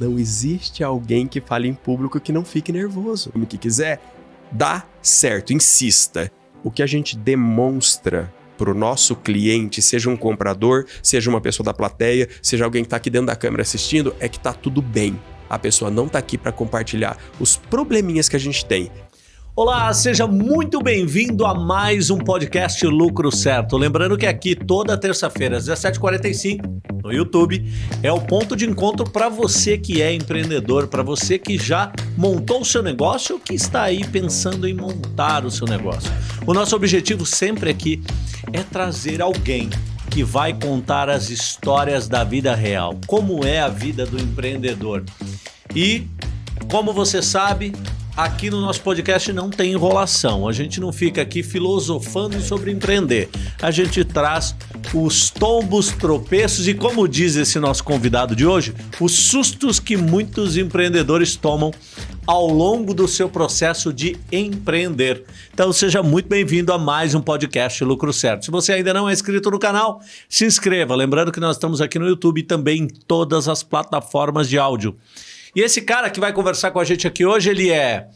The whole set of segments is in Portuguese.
Não existe alguém que fale em público que não fique nervoso. Como que quiser, dá certo, insista. O que a gente demonstra para o nosso cliente, seja um comprador, seja uma pessoa da plateia, seja alguém que está aqui dentro da câmera assistindo, é que está tudo bem. A pessoa não está aqui para compartilhar os probleminhas que a gente tem. Olá, seja muito bem-vindo a mais um podcast Lucro Certo. Lembrando que aqui toda terça-feira às 17h45 no YouTube é o ponto de encontro para você que é empreendedor, para você que já montou o seu negócio ou que está aí pensando em montar o seu negócio. O nosso objetivo sempre aqui é trazer alguém que vai contar as histórias da vida real, como é a vida do empreendedor. E, como você sabe, Aqui no nosso podcast não tem enrolação, a gente não fica aqui filosofando sobre empreender. A gente traz os tombos, tropeços e, como diz esse nosso convidado de hoje, os sustos que muitos empreendedores tomam ao longo do seu processo de empreender. Então seja muito bem-vindo a mais um podcast Lucro Certo. Se você ainda não é inscrito no canal, se inscreva. Lembrando que nós estamos aqui no YouTube e também em todas as plataformas de áudio. E esse cara que vai conversar com a gente aqui hoje, ele é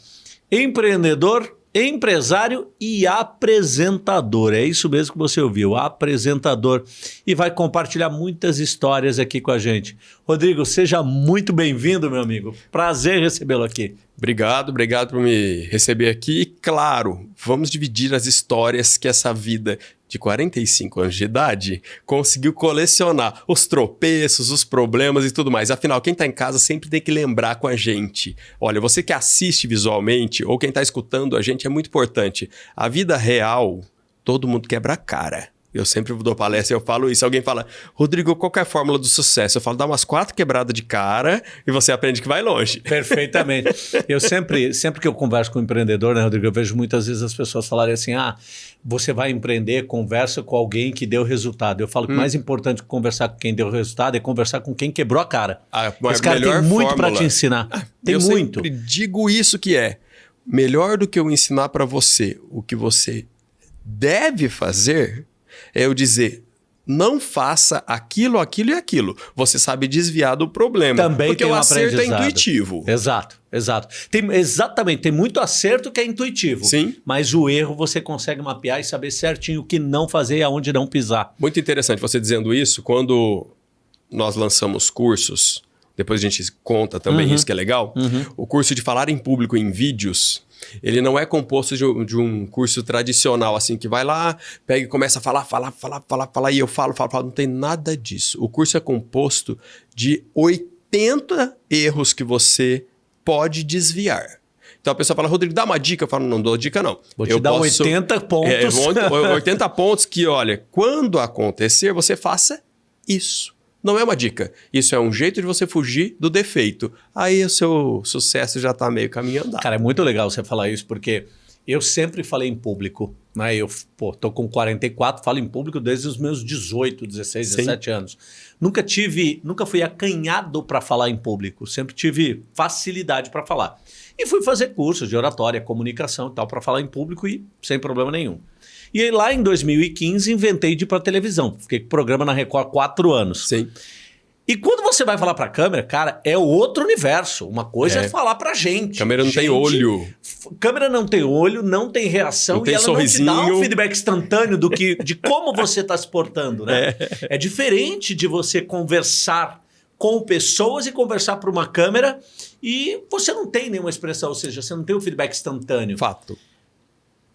empreendedor, empresário e apresentador. É isso mesmo que você ouviu, apresentador. E vai compartilhar muitas histórias aqui com a gente. Rodrigo, seja muito bem-vindo, meu amigo. Prazer recebê-lo aqui. Obrigado, obrigado por me receber aqui. E claro, vamos dividir as histórias que essa vida de 45 anos de idade, conseguiu colecionar os tropeços, os problemas e tudo mais. Afinal, quem está em casa sempre tem que lembrar com a gente. Olha, você que assiste visualmente ou quem está escutando a gente é muito importante. A vida real, todo mundo quebra a cara. Eu sempre dou palestra e eu falo isso. Alguém fala, Rodrigo, qual é a fórmula do sucesso? Eu falo, dá umas quatro quebradas de cara e você aprende que vai longe. Perfeitamente. eu sempre, sempre que eu converso com um empreendedor, né, Rodrigo, eu vejo muitas vezes as pessoas falarem assim, ah, você vai empreender, conversa com alguém que deu resultado. Eu falo que o hum. mais importante que conversar com quem deu resultado é conversar com quem quebrou a cara. A, Esse cara tem muito para te ensinar. Ah, tem eu muito. Eu digo isso que é melhor do que eu ensinar para você o que você deve fazer é eu dizer, não faça aquilo, aquilo e aquilo. Você sabe desviar do problema. Também porque tem o um acerto é intuitivo. Exato, exato. Tem, exatamente, tem muito acerto que é intuitivo. Sim. Mas o erro você consegue mapear e saber certinho o que não fazer e aonde não pisar. Muito interessante você dizendo isso. Quando nós lançamos cursos, depois a gente conta também uhum. isso que é legal. Uhum. O curso de falar em público em vídeos ele não é composto de, de, um curso tradicional, assim, que vai lá, pega e começa a falar, falar, falar, falar, falar, e eu falo, falo, falo. Não tem nada disso. O curso é composto de 80 erros que você pode desviar. Então a pessoa fala, Rodrigo, dá uma dica. Eu falo, não dou dica, não. Vou te eu dar posso, 80 pontos. É, 80 pontos que, olha, quando acontecer, você faça isso. Não é uma dica. Isso é um jeito de você fugir do defeito. Aí o seu sucesso já está meio caminhando. Cara, é muito legal você falar isso, porque eu sempre falei em público. Né? Eu pô, tô com 44, falo em público desde os meus 18, 16, 17 Sim. anos. Nunca tive, nunca fui acanhado para falar em público. Sempre tive facilidade para falar. E fui fazer cursos de oratória, comunicação e tal para falar em público e sem problema nenhum. E aí, lá em 2015, inventei de ir para televisão. Fiquei com programa na Record há quatro anos. Sim. E quando você vai falar para a câmera, cara, é outro universo. Uma coisa é, é falar para gente. Câmera não gente, tem olho. Câmera não tem olho, não tem reação não tem e ela sorrisinho. não te dá um feedback instantâneo do que, de como você está se portando, né? É. é diferente de você conversar com pessoas e conversar para uma câmera e você não tem nenhuma expressão, ou seja, você não tem o um feedback instantâneo. Fato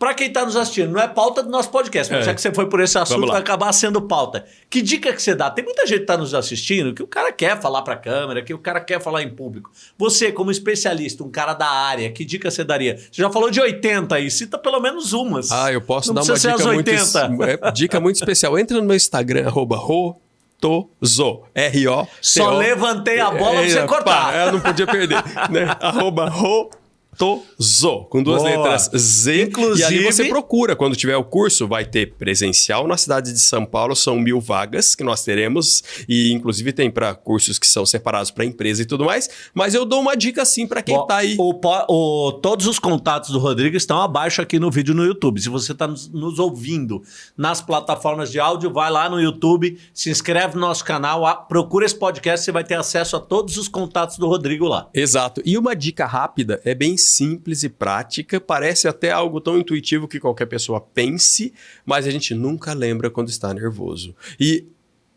para quem está nos assistindo, não é pauta do nosso podcast, mas é. já que você foi por esse assunto, vai acabar sendo pauta. Que dica que você dá? Tem muita gente que está nos assistindo que o cara quer falar para a câmera, que o cara quer falar em público. Você, como especialista, um cara da área, que dica você daria? Você já falou de 80 aí, cita pelo menos umas. Ah, eu posso não dar uma dica muito, é, dica muito especial. Entra no meu Instagram, arroba Rotozo. R-O. Só levantei a bola é, pra você cortar. Pá, eu não podia perder. né? arroba Rotozo. Ratoso, com duas Boa. letras Z. Inclusive- E ali você procura. Quando tiver o curso, vai ter presencial na cidade de São Paulo, são mil vagas que nós teremos. E inclusive tem para cursos que são separados para empresa e tudo mais. Mas eu dou uma dica assim para quem Bom, tá aí. o o- todos os contatos do Rodrigo estão abaixo aqui no vídeo no YouTube. Se você está nos, nos ouvindo nas plataformas de áudio, vai lá no YouTube, se inscreve no nosso canal, a- procura esse podcast, você vai ter acesso a todos os contatos do Rodrigo lá. Exato. E uma dica rápida é bem simples e prática, parece até algo tão intuitivo que qualquer pessoa pense, mas a gente nunca lembra quando está nervoso. E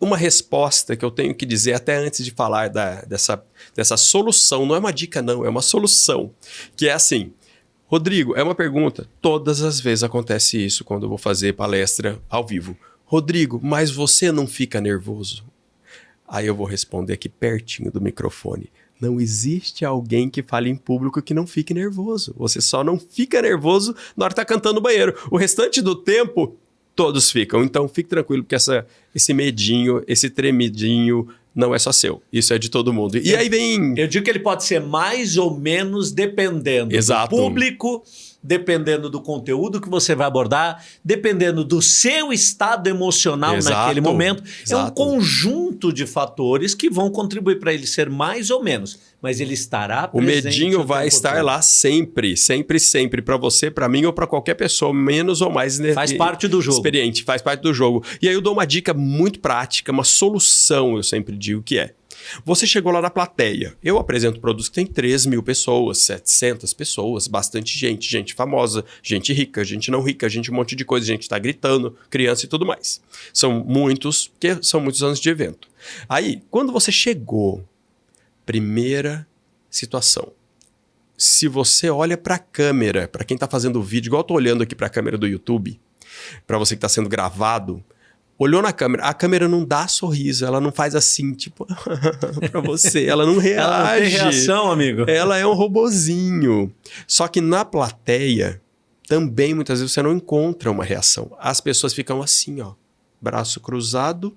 uma resposta que eu tenho que dizer até antes de falar da- dessa, dessa solução, não é uma dica não, é uma solução, que é assim, Rodrigo, é uma pergunta. Todas as vezes acontece isso quando eu vou fazer palestra ao vivo. Rodrigo, mas você não fica nervoso? Aí eu vou responder aqui pertinho do microfone. Não existe alguém que fale em público que não fique nervoso. Você só não fica nervoso na hora que tá cantando no banheiro. O restante do tempo, todos ficam. Então fique tranquilo, porque essa, esse medinho, esse tremidinho, não é só seu. Isso é de todo mundo. E aí vem. Eu digo que ele pode ser mais ou menos dependendo Exato. do público, dependendo do conteúdo que você vai abordar, dependendo do seu estado emocional Exato. naquele momento. É um Exato. conjunto de fatores que vão contribuir para ele ser mais ou menos, mas ele estará O presente medinho o vai tempo estar todo. lá sempre, sempre, sempre, para você, para mim ou para qualquer pessoa, menos ou mais Faz parte do jogo. experiente, faz parte do jogo. E aí eu dou uma dica muito prática, uma solução, eu sempre digo que é. Você chegou lá na plateia. Eu apresento produtos que tem 3 mil pessoas, 700 pessoas, bastante gente, gente famosa, gente rica, gente não rica, gente um monte de coisa, gente está gritando, criança e tudo mais. São muitos, que são muitos anos de evento. Aí, quando você chegou, primeira situação. Se você olha para a câmera, para quem está fazendo o vídeo, igual eu tô olhando aqui para a câmera do YouTube, para você que está sendo gravado, olhou na câmera, a câmera não dá sorriso, ela não faz assim, tipo, para você, ela não reage. Ela não tem reação, amigo. Ela é um robozinho. Só que na plateia, também muitas vezes você não encontra uma reação. As pessoas ficam assim, ó, braço cruzado,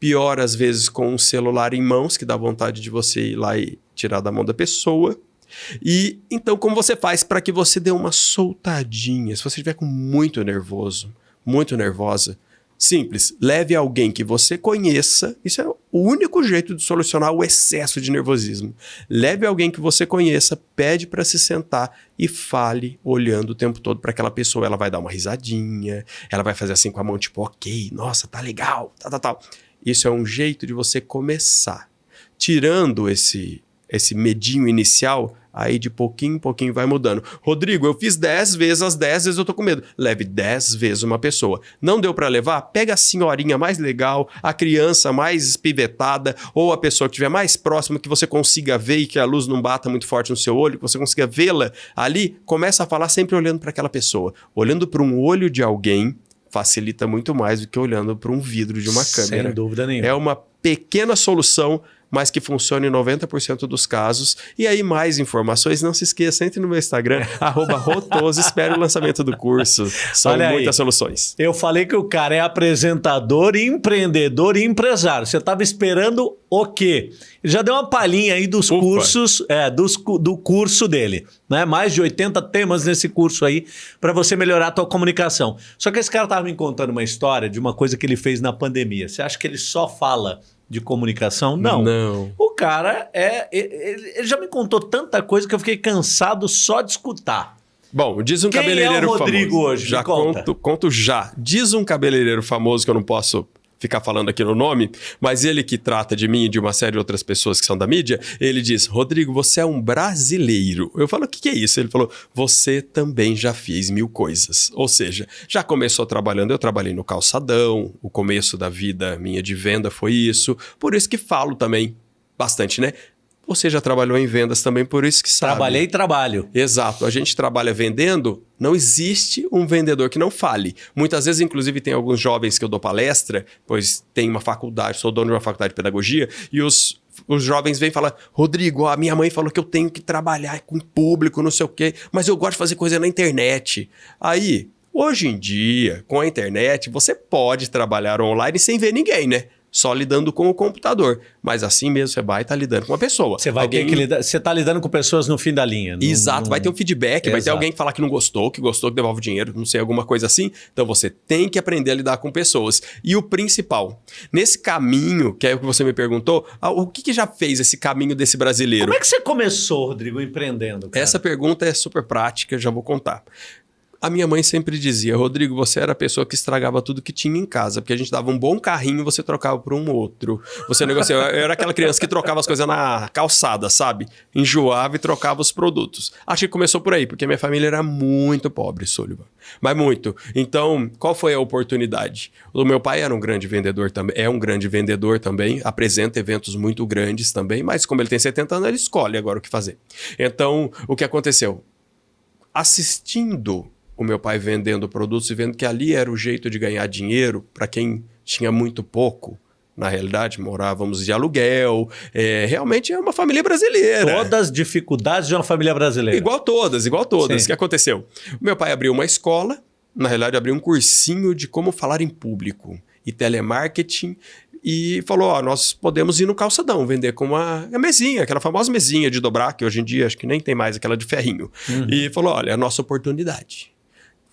pior às vezes com um celular em mãos, que dá vontade de você ir lá e tirar da mão da pessoa. E então, como você faz para que você dê uma soltadinha? Se você estiver com muito nervoso, muito nervosa, simples, leve alguém que você conheça. Isso é o único jeito de solucionar o excesso de nervosismo. Leve alguém que você conheça, pede para se sentar e fale olhando o tempo todo para aquela pessoa. Ela vai dar uma risadinha, ela vai fazer assim com a mão, tipo, ok, nossa, tá legal, tal, tal, tal. Isso é um jeito de você começar. Tirando esse, esse medinho inicial, aí de pouquinho em pouquinho vai mudando. Rodrigo, eu fiz 10 vezes, as 10 vezes eu tô com medo. Leve 10 vezes uma pessoa. Não deu para levar? Pega a senhorinha mais legal, a criança mais espivetada, ou a pessoa que estiver mais próxima, que você consiga ver e que a luz não bata muito forte no seu olho, que você consiga vê-la ali. Começa a falar sempre olhando para aquela pessoa. Olhando para um olho de alguém facilita muito mais do que olhando para um vidro de uma câmera. Sem dúvida nenhuma. É uma pequena solução, mas que funciona em 90% dos casos. E aí, mais informações, não se esqueça, entre no meu Instagram, arroba Rotoso, espere o lançamento do curso. São Olha aí. muitas soluções. Eu falei que o cara é apresentador, empreendedor e empresário. Você estava esperando o quê? Já deu uma palhinha aí dos Ufa. cursos, é, dos, do curso dele. Né? Mais de 80 temas nesse curso aí para você melhorar a tua comunicação. Só que esse cara estava me contando uma história de uma coisa que ele fez na pandemia. Você acha que ele só fala de comunicação? Não. Não. O cara é. Ele, ele já me contou tanta coisa que eu fiquei cansado só de escutar. Bom, diz um Quem é o cabeleireiro Rodrigo famoso. hoje? Já conta. conto, conto já. Diz um cabeleireiro famoso que eu não posso ficar falando aqui no nome, mas ele que trata de mim e de uma série de outras pessoas que são da mídia, ele diz: Rodrigo, você é um brasileiro. Eu falo: o que, que é isso? Ele falou: você também já fez mil coisas. Ou seja, já começou trabalhando. Eu trabalhei no calçadão, o começo da vida minha de venda foi isso. Por isso que falo também bastante, né? Você já trabalhou em vendas também, por isso que sabe. Trabalhei e trabalho. Exato. A gente trabalha vendendo, não existe um vendedor que não fale. Muitas vezes, inclusive, tem alguns jovens que eu dou palestra, pois tem uma faculdade, sou dono de uma faculdade de pedagogia, e os, os jovens vêm falar: Rodrigo, a minha mãe falou que eu tenho que trabalhar com público, não sei o quê, mas eu gosto de fazer coisa na internet. Aí, hoje em dia, com a internet, você pode trabalhar online sem ver ninguém, né? Só lidando com o computador. Mas assim mesmo você vai estar tá lidando com uma pessoa. Você vai alguém... ter que lidar, você está lidando com pessoas no fim da linha. Exato, vai ter um feedback, Exato. vai ter alguém que falar que não gostou, que gostou, que devolve dinheiro, não sei, alguma coisa assim. Então você tem que aprender a lidar com pessoas. E o principal, nesse caminho, que é o que você me perguntou, o que, que já fez esse caminho desse brasileiro? Como é que você começou, Rodrigo, empreendendo? Cara? Essa pergunta é super prática, já vou contar. A minha mãe sempre dizia, Rodrigo, você era a pessoa que estragava tudo que tinha em casa, porque a gente dava um bom carrinho e você trocava por um outro. Você negociava. Eu era aquela criança que trocava as coisas na calçada, sabe? Enjoava e trocava os produtos. Acho que começou por aí, porque minha família era muito pobre, Sullivan. Mas muito. Então, qual foi a oportunidade? O meu pai era um grande vendedor também, é um grande vendedor também, apresenta eventos muito grandes também, mas como ele tem 70 anos, ele escolhe agora o que fazer. Então, o que aconteceu? Assistindo o meu pai vendendo produtos e vendo que ali era o jeito de ganhar dinheiro para quem tinha muito pouco. Na realidade, morávamos de aluguel. É, realmente é uma família brasileira. Todas as dificuldades de uma família brasileira. Igual todas, igual todas. O que aconteceu? O meu pai abriu uma escola, na realidade, abriu um cursinho de como falar em público e telemarketing e falou: Ó, nós podemos ir no calçadão vender com uma, uma, mesinha, aquela famosa mesinha de dobrar, que hoje em dia acho que nem tem mais aquela de ferrinho. Uhum. E falou: olha, é a nossa oportunidade.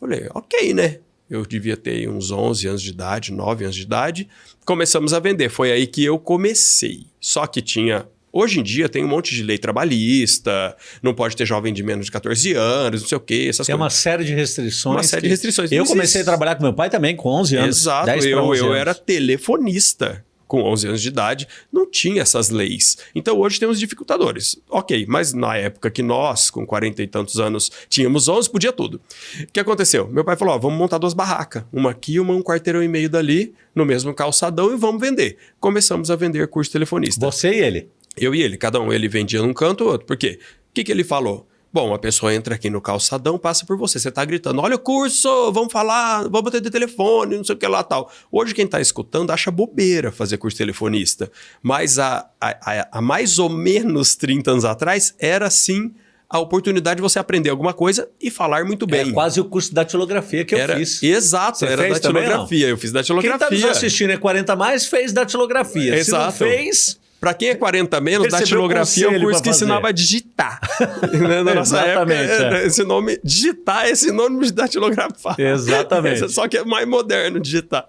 Falei, ok, né? Eu devia ter uns 11 anos de idade, 9 anos de idade. Começamos a vender. Foi aí que eu comecei. Só que tinha Hoje em dia tem um monte de lei trabalhista, não pode ter jovem de menos de 14 anos, não sei o quê. Essas tem coisas. uma série de restrições. Uma série de restrições. Eu comecei a trabalhar com meu pai também com 11 anos. Exato, eu, eu era telefonista com 11 anos de idade, não tinha essas leis. Então hoje temos dificultadores. Ok, mas na época que nós, com 40 e tantos anos, tínhamos 11, podia tudo. O que aconteceu? Meu pai falou: ó, vamos montar duas barracas, uma aqui, uma um quarteirão e meio dali, no mesmo calçadão e vamos vender. Começamos a vender curso telefonista. Você e ele? Eu e ele, cada um. Ele vendia num canto, o outro. Por quê? O que, que ele falou? Bom, a pessoa entra aqui no calçadão, passa por você. Você está gritando: olha o curso, vamos falar, vamos ter de telefone, não sei o que lá tal. Hoje, quem está escutando acha bobeira fazer curso telefonista. Mas há, há, há mais ou menos 30 anos atrás, era sim a oportunidade de você aprender alguma coisa e falar muito bem. É quase o curso da datilografia que era, eu fiz. Exato, Você era datilografia. Eu fiz datilografia. Quem está nos assistindo é 40 mais, fez datilografia. Exato. Se não fez, para quem é 40 menos, datilografia é o curso que ensinava a digitar. Né, na nossa Exatamente. Época, é. Esse nome, digitar é sinônimo de datilografar. Exatamente. Só que é mais moderno digitar.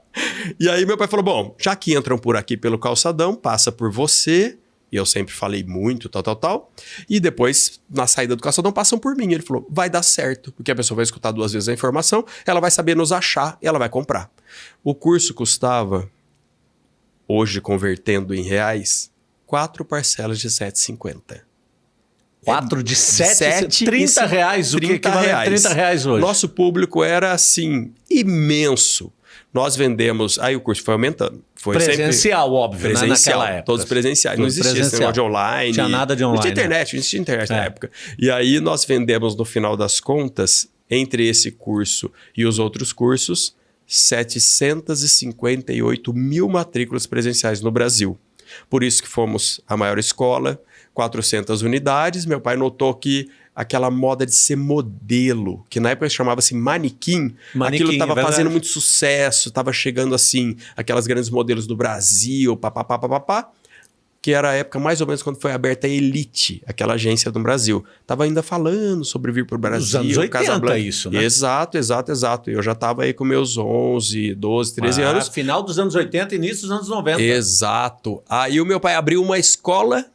E aí meu pai falou: bom, já que entram por aqui pelo calçadão, passa por você. E eu sempre falei muito, tal, tal, tal. E depois, na saída do calçadão, passam por mim. Ele falou: vai dar certo, porque a pessoa vai escutar duas vezes a informação, ela vai saber nos achar e ela vai comprar. O curso custava, hoje convertendo em reais, quatro parcelas de 7,50. Quatro de 7, 7 30 reais, o 30 que reais. 30 reais hoje. Nosso público era assim, imenso. Nós vendemos, aí o curso foi aumentando. Foi presencial, sempre, óbvio, né, presencial, né? naquela época. Todos presenciais. Não existia esse negócio de online. Não tinha nada de online. Não tinha internet, não existia internet é. na época. E aí nós vendemos, no final das contas, entre esse curso e os outros cursos, 758 mil matrículas presenciais no Brasil. Por isso que fomos a maior escola, 400 unidades. Meu pai notou que aquela moda de ser modelo, que na época chamava-se manequim, manequim aquilo estava é fazendo muito sucesso, estava chegando assim, aquelas grandes modelos do Brasil, papapá, papapá que era a época mais ou menos quando foi aberta a Elite, aquela agência do Brasil. Tava ainda falando sobre vir para o Brasil. Os anos 80 isso, né? Exato, exato, exato. Eu já estava aí com meus 11, 12, 13 ah, anos. Final dos anos 80 início dos anos 90. Exato. Aí o meu pai abriu uma escola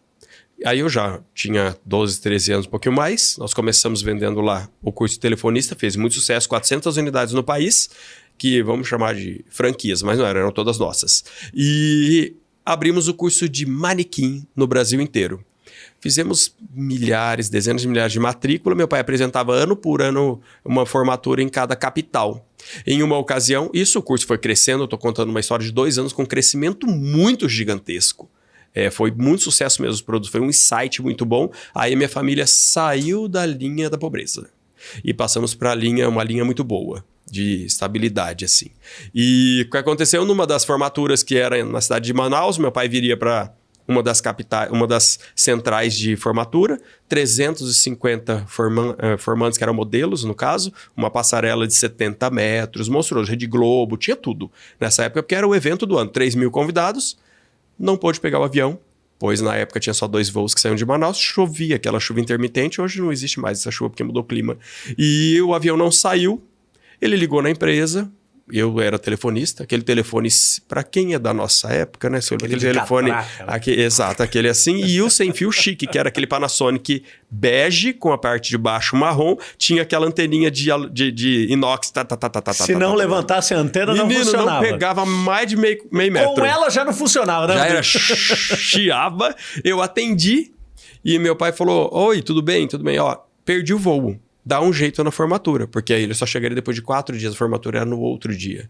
Aí eu já tinha 12, 13 anos, um pouquinho mais. Nós começamos vendendo lá o curso de telefonista, fez muito sucesso, 400 unidades no país, que vamos chamar de franquias, mas não eram, eram todas nossas. E abrimos o curso de manequim no Brasil inteiro. Fizemos milhares, dezenas de milhares de matrícula. Meu pai apresentava ano por ano uma formatura em cada capital. Em uma ocasião, isso o curso foi crescendo. Estou contando uma história de dois anos com um crescimento muito gigantesco. É, foi muito sucesso mesmo os produtos, foi um insight muito bom. Aí minha família saiu da linha da pobreza e passamos para linha, uma linha muito boa de estabilidade, assim. E o que aconteceu numa das formaturas que era na cidade de Manaus, meu pai viria para uma das capitais, uma das centrais de formatura, 350 forman, uh, formantes que eram modelos, no caso, uma passarela de 70 metros, monstruoso, Rede Globo, tinha tudo nessa época, porque era o evento do ano, 3 mil convidados, não pôde pegar o avião, pois na época tinha só dois voos que saíam de Manaus, chovia aquela chuva intermitente, hoje não existe mais essa chuva porque mudou o clima. E o avião não saiu, ele ligou na empresa, eu era telefonista, aquele telefone, para quem é da nossa época, né? Aquele, aquele telefone. Catraca, né? aquele, exato, aquele assim. E o sem fio chique, que era aquele Panasonic bege, com a parte de baixo marrom, tinha aquela anteninha de, de, de inox. Tá, tá, tá, tá, tá, Se tá, não tá, levantasse a antena, Menino, não funcionava. não pegava mais de meio, meio metro. Com ela já não funcionava, né? Já era chiava. Eu atendi e meu pai falou: Oi, tudo bem? Tudo bem? Ó, perdi o voo dá um jeito na formatura, porque aí ele só chegaria depois de quatro dias, a formatura era no outro dia.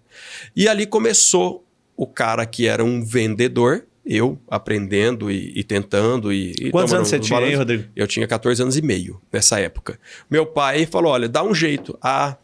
E ali começou o cara que era um vendedor, eu aprendendo e, e tentando. E, e Quantos anos você tinha aí, Rodrigo? Eu tinha 14 anos e meio nessa época. Meu pai falou: olha, dá um jeito. Ah,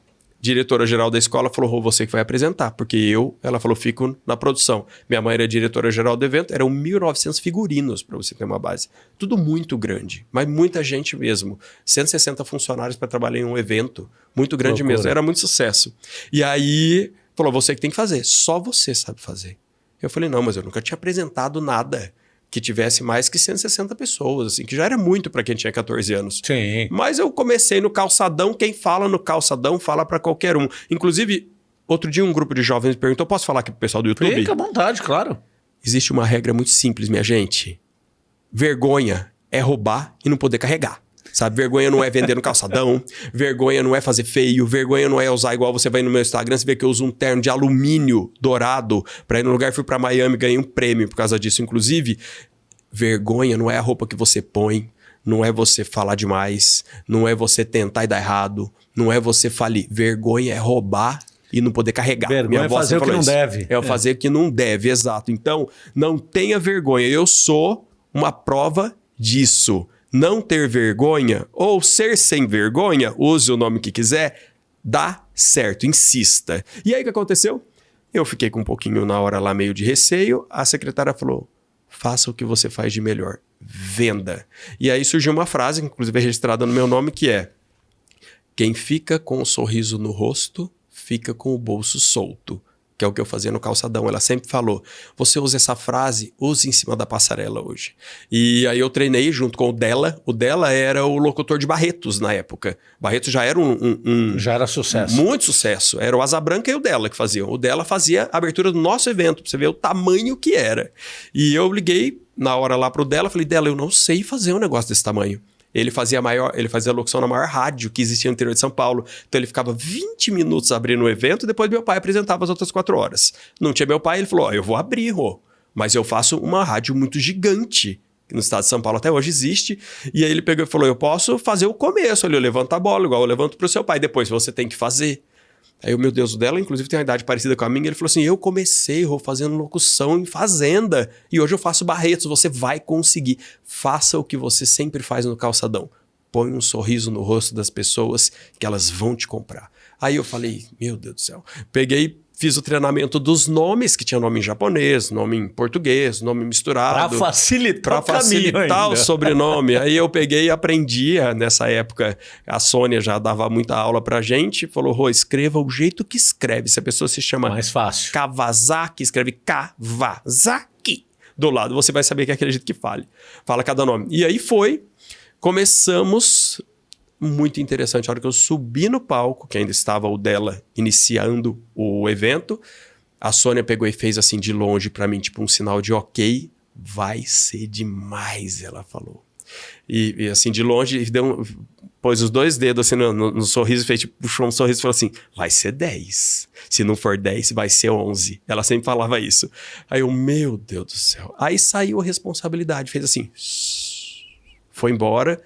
diretora-geral da escola falou, você que vai apresentar, porque eu, ela falou, fico na produção. Minha mãe era diretora-geral do evento, eram 1.900 figurinos, para você ter uma base. Tudo muito grande, mas muita gente mesmo. 160 funcionários para trabalhar em um evento, muito grande Loucura. mesmo, era muito sucesso. E aí, falou, você que tem que fazer, só você sabe fazer. Eu falei, não, mas eu nunca tinha apresentado nada que tivesse mais que 160 pessoas, assim, que já era muito para quem tinha 14 anos. Sim. Mas eu comecei no calçadão, quem fala no calçadão fala para qualquer um. Inclusive, outro dia um grupo de jovens me perguntou, posso falar aqui pro pessoal do YouTube? Fica à vontade, claro. Existe uma regra muito simples, minha gente. Vergonha é roubar e não poder carregar. Sabe? Vergonha não é vender no calçadão, vergonha não é fazer feio, vergonha não é usar igual você vai no meu Instagram, você vê que eu uso um terno de alumínio dourado para ir no lugar, fui para Miami, ganhei um prêmio por causa disso, inclusive. Vergonha não é a roupa que você põe, não é você falar demais, não é você tentar e dar errado, não é você falir. Vergonha é roubar e não poder carregar. Vergonha Minha é fazer o que não isso. deve. É, é fazer o que não deve, exato. Então, não tenha vergonha. Eu sou uma prova disso não ter vergonha ou ser sem vergonha, use o nome que quiser, dá certo, insista. E aí o que aconteceu? Eu fiquei com um pouquinho na hora lá meio de receio, a secretária falou: "Faça o que você faz de melhor, venda". E aí surgiu uma frase, inclusive registrada no meu nome, que é: Quem fica com um sorriso no rosto, fica com o bolso solto que é o que eu fazia no calçadão. Ela sempre falou: você usa essa frase, use em cima da passarela hoje. E aí eu treinei junto com o dela. O dela era o locutor de Barretos na época. Barretos já era um, um, um já era sucesso. Muito sucesso. Era o Asa Branca e o dela que faziam. O dela fazia a abertura do nosso evento, pra você ver o tamanho que era. E eu liguei na hora lá pro dela, falei: dela, eu não sei fazer um negócio desse tamanho. Ele fazia maior, ele fazia locução na maior rádio que existia no interior de São Paulo. Então ele ficava 20 minutos abrindo o evento depois meu pai apresentava as outras quatro horas. Não tinha meu pai, ele falou: oh, eu vou abrir, Rô, mas eu faço uma rádio muito gigante no estado de São Paulo até hoje existe. E aí ele pegou e falou: Eu posso fazer o começo ali, eu levanto a bola, igual eu levanto para o seu pai. Depois você tem que fazer. Aí o meu Deus, o dela, inclusive, tem uma idade parecida com a minha. Ele falou assim: Eu comecei Rô, fazendo locução em fazenda e hoje eu faço Barretos. Você vai conseguir. Faça o que você sempre faz no calçadão põe um sorriso no rosto das pessoas que elas vão te comprar. Aí eu falei, meu Deus do céu. Peguei, fiz o treinamento dos nomes, que tinha nome em japonês, nome em português, nome misturado. Para facilitar, pra facilitar o sobrenome. Aí eu peguei e aprendia nessa época. A Sônia já dava muita aula pra gente, falou: Rô, escreva o jeito que escreve. Se a pessoa se chama Mais fácil. Kawasaki, escreve Kawasaki. Do lado, você vai saber que é aquele jeito que fale. Fala cada nome. E aí foi Começamos muito interessante. A hora que eu subi no palco, que ainda estava o dela iniciando o evento, a Sônia pegou e fez assim de longe para mim, tipo um sinal de ok, vai ser demais, ela falou. E, e assim, de longe, deu um, pôs os dois dedos assim no, no, no sorriso, fez tipo, puxou um sorriso e falou assim: vai ser 10. Se não for 10, vai ser 11. Ela sempre falava isso. Aí eu, meu Deus do céu. Aí saiu a responsabilidade, fez assim foi embora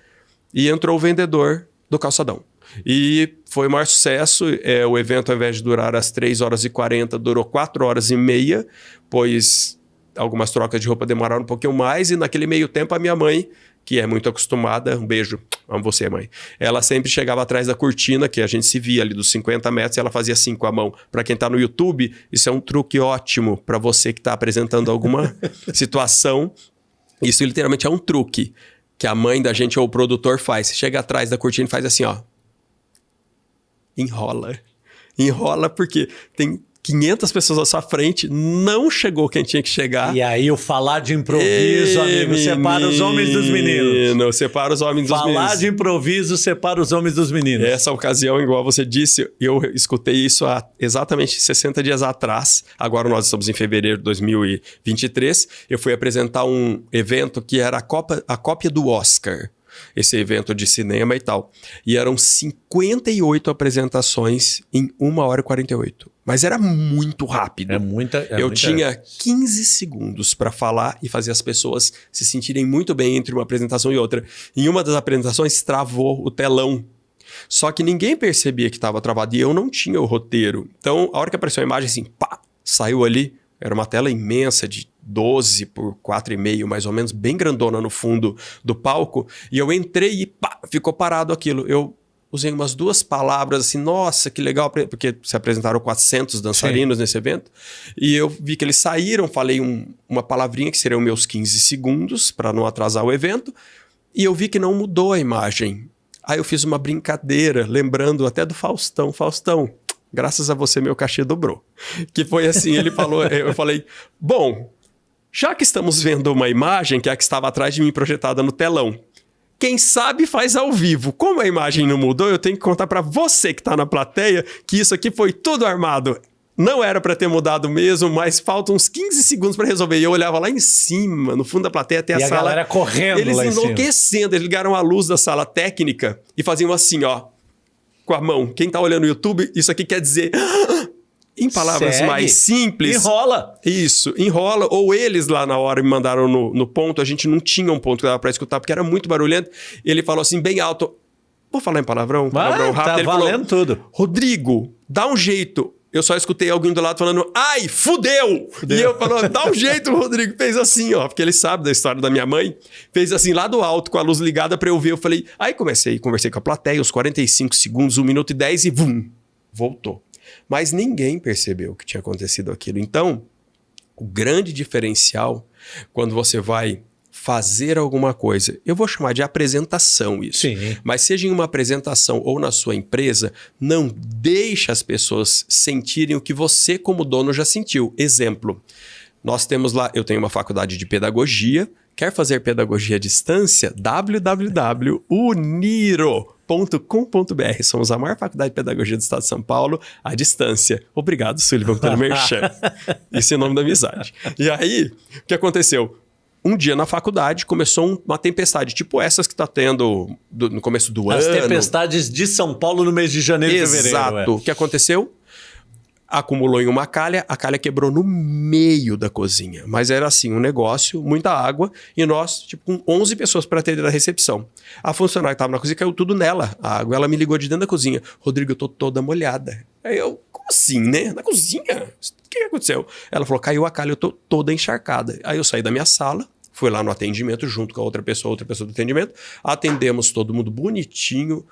e entrou o vendedor do calçadão. E foi o maior sucesso. É, o evento, ao invés de durar as 3 horas e 40, durou 4 horas e meia, pois algumas trocas de roupa demoraram um pouquinho mais. E naquele meio tempo, a minha mãe, que é muito acostumada, um beijo, amo você, mãe. Ela sempre chegava atrás da cortina, que a gente se via ali dos 50 metros, e ela fazia assim com a mão. Para quem está no YouTube, isso é um truque ótimo para você que está apresentando alguma situação. Isso literalmente é um truque que a mãe da gente ou o produtor faz. Você chega atrás da cortina e faz assim, ó. Enrola. Enrola porque tem 500 pessoas à sua frente, não chegou quem tinha que chegar. E aí o falar de improviso, Ei, amigo, separa os homens dos meninos. Separa os homens falar dos meninos. Falar de improviso separa os homens dos meninos. Essa ocasião, igual você disse, eu escutei isso há exatamente 60 dias atrás. Agora nós estamos em fevereiro de 2023. Eu fui apresentar um evento que era a, Copa, a cópia do Oscar esse evento de cinema e tal. E eram 58 apresentações em 1 hora e 48. Mas era muito rápido. É muita. É eu muita... tinha 15 segundos para falar e fazer as pessoas se sentirem muito bem entre uma apresentação e outra. Em uma das apresentações, travou o telão. Só que ninguém percebia que estava travado e eu não tinha o roteiro. Então, a hora que apareceu a imagem, assim, pá, saiu ali. Era uma tela imensa de 12 por 4,5, mais ou menos, bem grandona no fundo do palco. E eu entrei e pá, ficou parado aquilo. Eu usei umas duas palavras assim, nossa, que legal, porque se apresentaram 400 dançarinos Sim. nesse evento. E eu vi que eles saíram, falei um, uma palavrinha que seriam meus 15 segundos para não atrasar o evento. E eu vi que não mudou a imagem. Aí eu fiz uma brincadeira, lembrando até do Faustão. Faustão, graças a você meu cachê dobrou. Que foi assim, ele falou, eu falei, bom, já que estamos vendo uma imagem, que é a que estava atrás de mim projetada no telão, quem sabe faz ao vivo. Como a imagem não mudou, eu tenho que contar para você que está na plateia que isso aqui foi tudo armado. Não era para ter mudado mesmo, mas faltam uns 15 segundos para resolver. E eu olhava lá em cima, no fundo da plateia, até a, e sala. a galera correndo Eles enlouquecendo. Eles ligaram a luz da sala técnica e faziam assim, ó, com a mão. Quem tá olhando no YouTube, isso aqui quer dizer em palavras Segue. mais simples. Enrola. Isso, enrola. Ou eles lá na hora me mandaram no, no ponto, a gente não tinha um ponto que dava pra escutar, porque era muito barulhento. Ele falou assim, bem alto. Vou falar em palavrão, palavrão Vai, rápido. Tá ele valendo falou, tudo. Rodrigo, dá um jeito. Eu só escutei alguém do lado falando, ai, fudeu! fudeu. E eu falando, dá um jeito, Rodrigo. Fez assim, ó, porque ele sabe da história da minha mãe. Fez assim, lá do alto, com a luz ligada pra eu ver. Eu falei, aí comecei, conversei com a plateia, uns 45 segundos, 1 minuto e 10 e vum, voltou. Mas ninguém percebeu que tinha acontecido aquilo. Então, o grande diferencial, quando você vai fazer alguma coisa, eu vou chamar de apresentação isso. Sim. Mas seja em uma apresentação ou na sua empresa, não deixe as pessoas sentirem o que você como dono já sentiu. Exemplo, nós temos lá, eu tenho uma faculdade de pedagogia, quer fazer pedagogia à distância? www.uniro com.br Somos a maior faculdade de pedagogia do estado de São Paulo à distância. Obrigado, Sullivan, pelo merchan. Isso é o nome da amizade. E aí, o que aconteceu? Um dia na faculdade começou uma tempestade, tipo essas que está tendo do, no começo do As ano. As tempestades de São Paulo no mês de janeiro e fevereiro. Exato. É. O que aconteceu? acumulou em uma calha, a calha quebrou no meio da cozinha. Mas era assim, um negócio, muita água, e nós, tipo, com 11 pessoas para atender a recepção. A funcionária que estava na cozinha caiu tudo nela, a água. Ela me ligou de dentro da cozinha. Rodrigo, eu tô toda molhada. Aí eu, como assim, né? Na cozinha? Que aconteceu? Ela falou, caiu a calha, eu tô toda encharcada. Aí eu saí da minha sala, fui lá no atendimento junto com a outra pessoa, outra pessoa do atendimento, atendemos todo mundo bonitinho,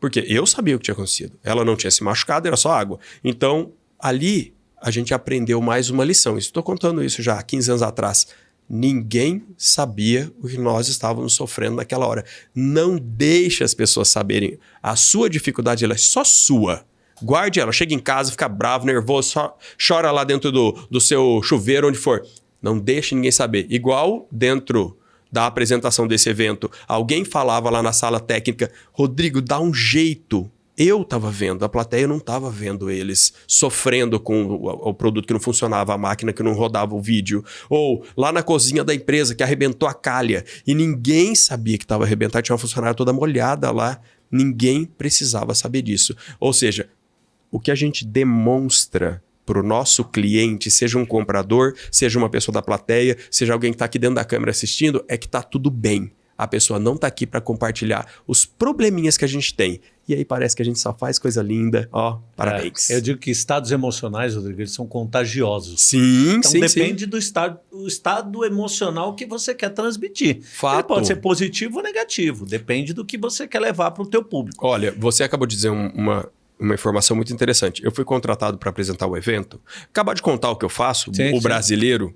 porque eu sabia o que tinha acontecido. Ela não tinha se machucado, era só água. Então, ali a gente aprendeu mais uma lição. Estou contando isso já há 15 anos atrás. Ninguém sabia o que nós estávamos sofrendo naquela hora. Não deixe as pessoas saberem. A sua dificuldade é só sua. Guarde ela. Chega em casa, fica bravo, nervoso, chora lá dentro do, do seu chuveiro, onde for. Não deixe ninguém saber. Igual dentro da apresentação desse evento, alguém falava lá na sala técnica: Rodrigo, dá um jeito eu estava vendo, a plateia não estava vendo eles sofrendo com o, o, produto que não funcionava, a máquina que não rodava o vídeo. Ou lá na cozinha da empresa que arrebentou a calha e ninguém sabia que estava arrebentado, tinha uma funcionária toda molhada lá. Ninguém precisava saber disso. Ou seja, o que a gente demonstra para o nosso cliente, seja um comprador, seja uma pessoa da plateia, seja alguém que está aqui dentro da câmera assistindo, é que está tudo bem. A pessoa não está aqui para compartilhar os probleminhas que a gente tem. E aí parece que a gente só faz coisa linda. Ó, parabéns. É, eu digo que estados emocionais, Rodrigo, eles são contagiosos. Sim, então, sim, depende sim. do estado, o estado emocional que você quer transmitir. Fato. Ele pode ser positivo ou negativo. Depende do que você quer levar para o teu público. Olha, você acabou de dizer um, uma, uma informação muito interessante. Eu fui contratado para apresentar o evento. Acabar de contar o que eu faço, sim, o sim. brasileiro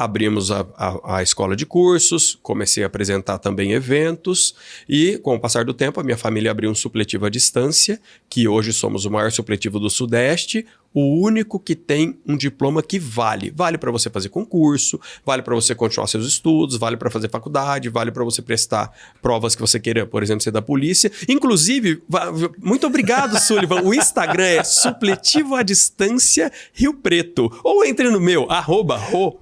abrimos a, a, a, escola de cursos, comecei a apresentar também eventos e, com o passar do tempo, a minha família abriu um supletivo à distância, que hoje somos o maior supletivo do Sudeste. O único que tem um diploma que vale. Vale para você fazer concurso, vale para você continuar seus estudos, vale para fazer faculdade, vale para você prestar provas que você queira, por exemplo, ser da polícia. Inclusive, muito obrigado, Sullivan. o Instagram é supletivo à distância Rio Preto. Ou entre no meu, arroba, ro,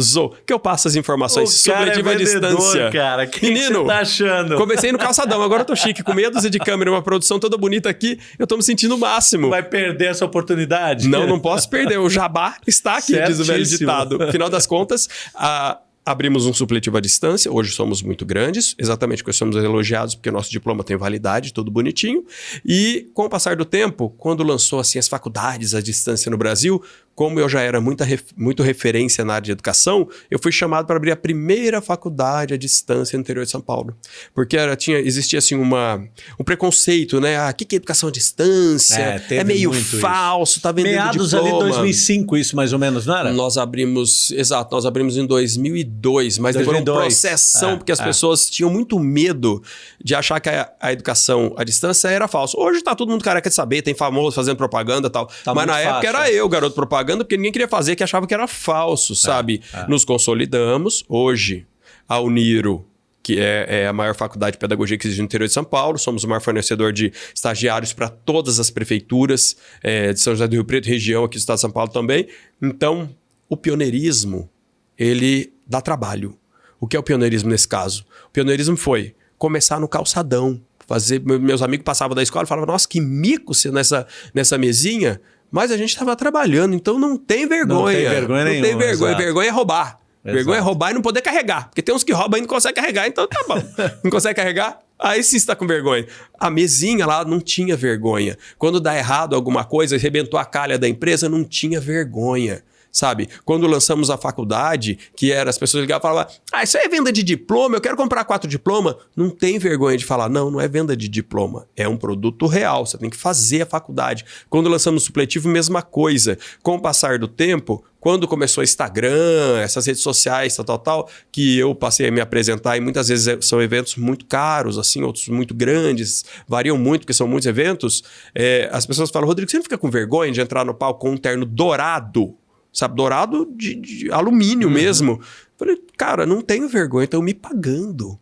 Zo, que eu passo as informações sobre é a distância. cara. Que Menino, que tá achando? Comecei no calçadão, agora eu tô chique, com meia dúzia de câmera, uma produção toda bonita aqui, eu tô me sentindo o máximo. Vai perder essa oportunidade? Não, não posso perder. O jabá está aqui, Certíssimo. diz o velho ditado. Afinal das contas, a abrimos um supletivo à distância, hoje somos muito grandes, exatamente porque somos elogiados porque nosso diploma tem validade, tudo bonitinho. E com o passar do tempo, quando lançou assim as faculdades à distância no Brasil, como eu já era muita ref, muito referência na área de educação, eu fui chamado para abrir a primeira faculdade à distância no interior de São Paulo. Porque era, tinha, existia assim uma, um preconceito, né? Ah, o que, que é educação à distância? É, é meio falso, isso. tá vendendo Meados diploma. ali 2005, isso mais ou menos, não era? Nós abrimos, exato, nós abrimos em 2002, mas 2002. demorou um processão, é, porque as é. pessoas tinham muito medo de achar que a, a, educação à distância era falso. Hoje tá todo mundo careca de saber, tem famoso fazendo propaganda e tal. Tá mas na fácil. época era eu, garoto propaganda propaganda porque ninguém queria fazer, que achava que era falso, é, sabe? É. Nos consolidamos. Hoje, a Uniro, que é, é, a maior faculdade de pedagogia que existe no interior de São Paulo. Somos o maior fornecedor de estagiários para todas as prefeituras é, de São José do Rio Preto, região aqui do estado de São Paulo também. Então, o pioneirismo, ele dá trabalho. O que é o pioneirismo nesse caso? O pioneirismo foi começar no calçadão. Fazer, meus amigos passavam da escola e falavam, nossa, que mico nessa, nessa mesinha. Mas a gente estava trabalhando, então não tem vergonha. Não tem vergonha não nenhuma. Não tem vergonha. Exato. Vergonha é roubar. Exato. Vergonha é roubar e não poder carregar. Porque tem uns que roubam e não conseguem carregar, então tá bom. não consegue carregar? Aí sim está com vergonha. A mesinha lá não tinha vergonha. Quando dá errado alguma coisa, arrebentou a calha da empresa, não tinha vergonha sabe? Quando lançamos a faculdade, que era as pessoas ligavam e falavam: Ah, isso é venda de diploma, eu quero comprar quatro diplomas. Não tem vergonha de falar, não, não é venda de diploma, é um produto real, você tem que fazer a faculdade. Quando lançamos o supletivo, mesma coisa. Com o passar do tempo, quando começou o Instagram, essas redes sociais, tal, tal, tal, que eu passei a me apresentar, e muitas vezes é, são eventos muito caros, assim, outros muito grandes, variam muito, porque são muitos eventos, é, as pessoas falam, Rodrigo, você não fica com vergonha de entrar no palco com um terno dourado? Sabe? Dourado de, de alumínio uhum. mesmo. Falei, cara, não tenho vergonha, estão me pagando.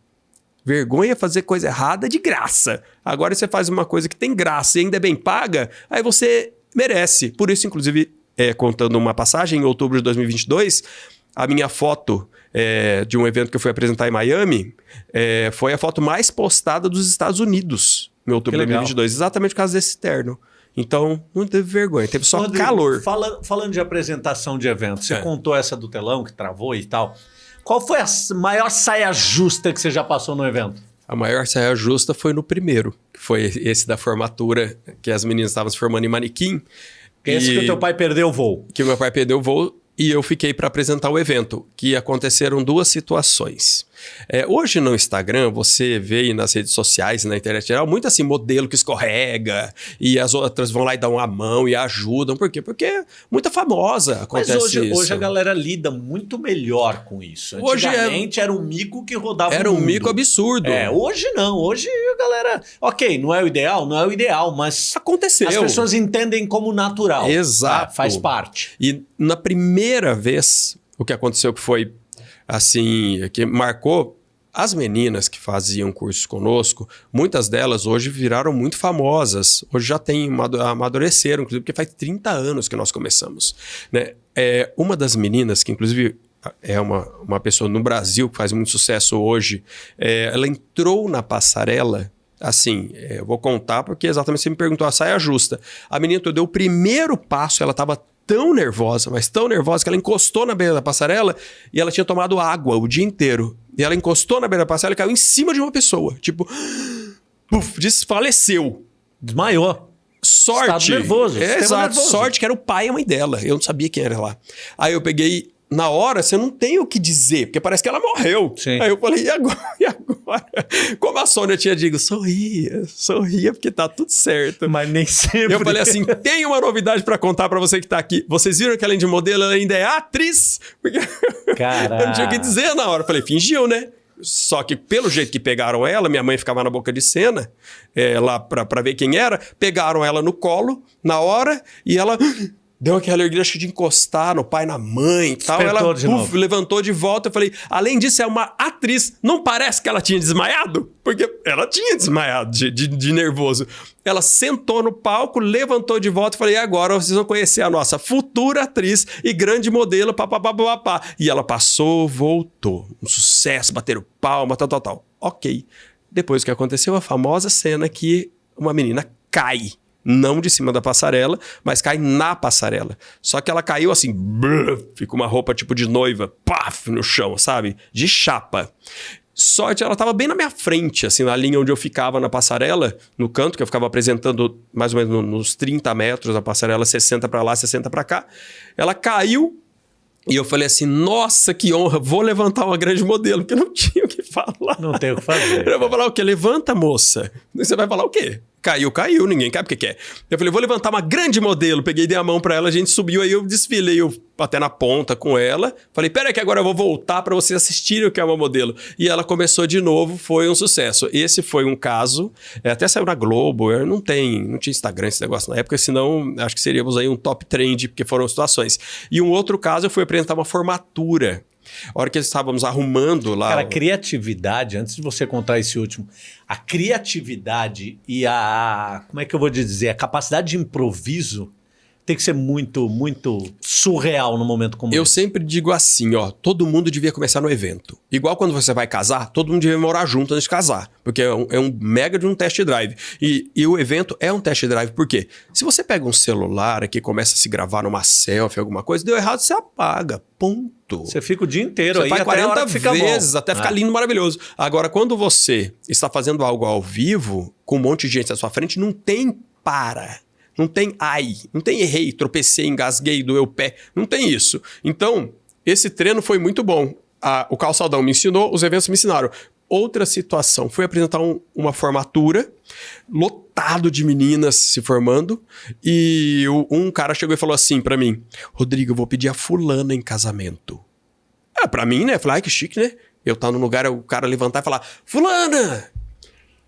Vergonha é fazer coisa errada de graça. Agora você faz uma coisa que tem graça e ainda é bem paga, aí você merece. Por isso, inclusive, é, contando uma passagem, em outubro de 2022, a minha foto é, de um evento que eu fui apresentar em Miami é, foi a foto mais postada dos Estados Unidos em outubro de 2022, exatamente por causa desse terno. Então, não teve vergonha, teve só Rodrigo, calor. Fala, falando de apresentação de evento, você é. contou essa do telão que travou e tal. Qual foi a maior saia justa que você já passou no evento? A maior saia justa foi no primeiro, que foi esse da formatura, que as meninas estavam se formando em manequim. Esse e... que o teu pai perdeu o voo. Que o meu pai perdeu o voo e eu fiquei para apresentar o evento, que aconteceram duas situações. É, hoje no Instagram, você vê nas redes sociais, na internet geral, muito assim, modelo que escorrega e as outras vão lá e dão a mão e ajudam. Por quê? Porque é muita famosa acontece Mas hoje, isso. hoje a galera lida muito melhor com isso. Hoje é Antigamente é... era um mico que rodava Era um mico absurdo. É, hoje não. Hoje a galera... Ok, não é o ideal? Não é o ideal, mas... Aconteceu. As pessoas entendem como natural. Exato. Tá? Faz parte. E na primeira vez, o que aconteceu que foi assim, que marcou as meninas que faziam cursos conosco, muitas delas hoje viraram muito famosas. Hoje já tem amadureceram, inclusive, porque faz 30 anos que nós começamos. Né? É, uma das meninas, que inclusive é uma, uma pessoa no Brasil que faz muito sucesso hoje, é, ela entrou na passarela assim, é, eu vou contar porque exatamente você me perguntou a saia justa. A menina deu o primeiro passo, ela estava tão nervosa, mas tão nervosa, que ela encostou na beira da passarela e ela tinha tomado água o dia inteiro. E ela encostou na beira da passarela e caiu em cima de uma pessoa. Tipo, puf, desfaleceu. Desmaiou. Sorte. Estado nervoso. É, exato. Nervoso. Sorte que era o pai e a mãe dela. Eu não sabia quem era lá. Aí eu peguei na hora você não tem o que dizer, porque parece que ela morreu. Sim. Aí eu falei, e agora? E agora? Como a Sônia tinha dito, sorria, sorria, porque tá tudo certo. Mas nem sempre. Eu falei assim: tem uma novidade para contar para você que tá aqui. Vocês viram que além de modelo, ela ainda é atriz? Porque Caraca. eu não tinha o que dizer na hora. Eu falei, fingiu, né? Só que pelo jeito que pegaram ela, minha mãe ficava na boca de cena, é, lá pra, pra ver quem era, pegaram ela no colo na hora e ela deu aquela alegria acho que de encostar no pai, na mãe e tal. Despertou Ela de puf, novo. levantou de volta. Eu falei, além disso, é uma atriz. Não parece que ela tinha desmaiado? Porque ela tinha desmaiado de, de, de nervoso. Ela sentou no palco, levantou de volta e falei, e agora vocês vão conhecer a nossa futura atriz e grande modelo, papapá, papapá. E ela passou, voltou. Um sucesso, bateram palma, tal, tal, tal. Ok. Depois o que aconteceu, a famosa cena que uma menina cai não de cima da passarela, mas cai na passarela. Só que ela caiu assim, brrr, fica uma roupa tipo de noiva, paf, no chão, sabe? De chapa. Sorte, ela estava bem na minha frente, assim, na linha onde eu ficava na passarela, no canto, que eu ficava apresentando mais ou menos nos 30 metros, a passarela 60 para lá, 60 para cá. Ela caiu, e eu falei assim: nossa, que honra, vou levantar uma grande modelo, porque não tinha o que falar. Não tem o que fazer. Eu vou falar o quê? Levanta, moça. Você vai falar o quê? Caiu, caiu, ninguém cai porque quer. Eu falei, vou levantar uma grande modelo. Peguei, dei a mão pra ela, a gente subiu, aí eu desfilei eu, até na ponta com ela. Falei, pera que agora eu vou voltar pra vocês assistirem o que é uma modelo. E ela começou de novo, foi um sucesso. Esse foi um caso, é, até saiu na Globo, eu não tem, não tinha Instagram esse negócio na época, senão acho que seríamos aí um top trend, porque foram situações. E um outro caso, eu fui apresentar uma formatura. A hora que estávamos arrumando lá. Cara, a criatividade, antes de você contar esse último, a criatividade e a. Como é que eu vou dizer? A capacidade de improviso tem que ser muito, muito surreal no momento como Eu esse. sempre digo assim, ó, todo mundo devia começar no evento. Igual quando você vai casar, todo mundo devia morar junto antes de casar, porque é um, é um mega de um test drive. E, e o evento é um test drive, por quê? Se você pega um celular aqui e começa a se gravar numa selfie, alguma coisa, deu errado, você apaga. Ponto. Você fica o dia inteiro Você aí faz até a 40 hora que fica vezes, bom. até ficar É. lindo, maravilhoso. Agora, quando você está fazendo algo ao vivo, com um monte de gente à sua frente, não tem para. Não tem ai, não tem errei, tropecei, engasguei, doeu o pé. Não tem isso. Então, esse treino foi muito bom. A- o calçadão me ensinou, os eventos me ensinaram. Outra situação, fui apresentar um- uma formatura, lotado de meninas se formando, e o- um cara chegou e falou assim pra mim: Rodrigo, eu vou pedir a fulana em casamento. É, pra mim, né? Falei, ai, que chique, né? Eu tá num lugar, o cara levantar e falar, fulana,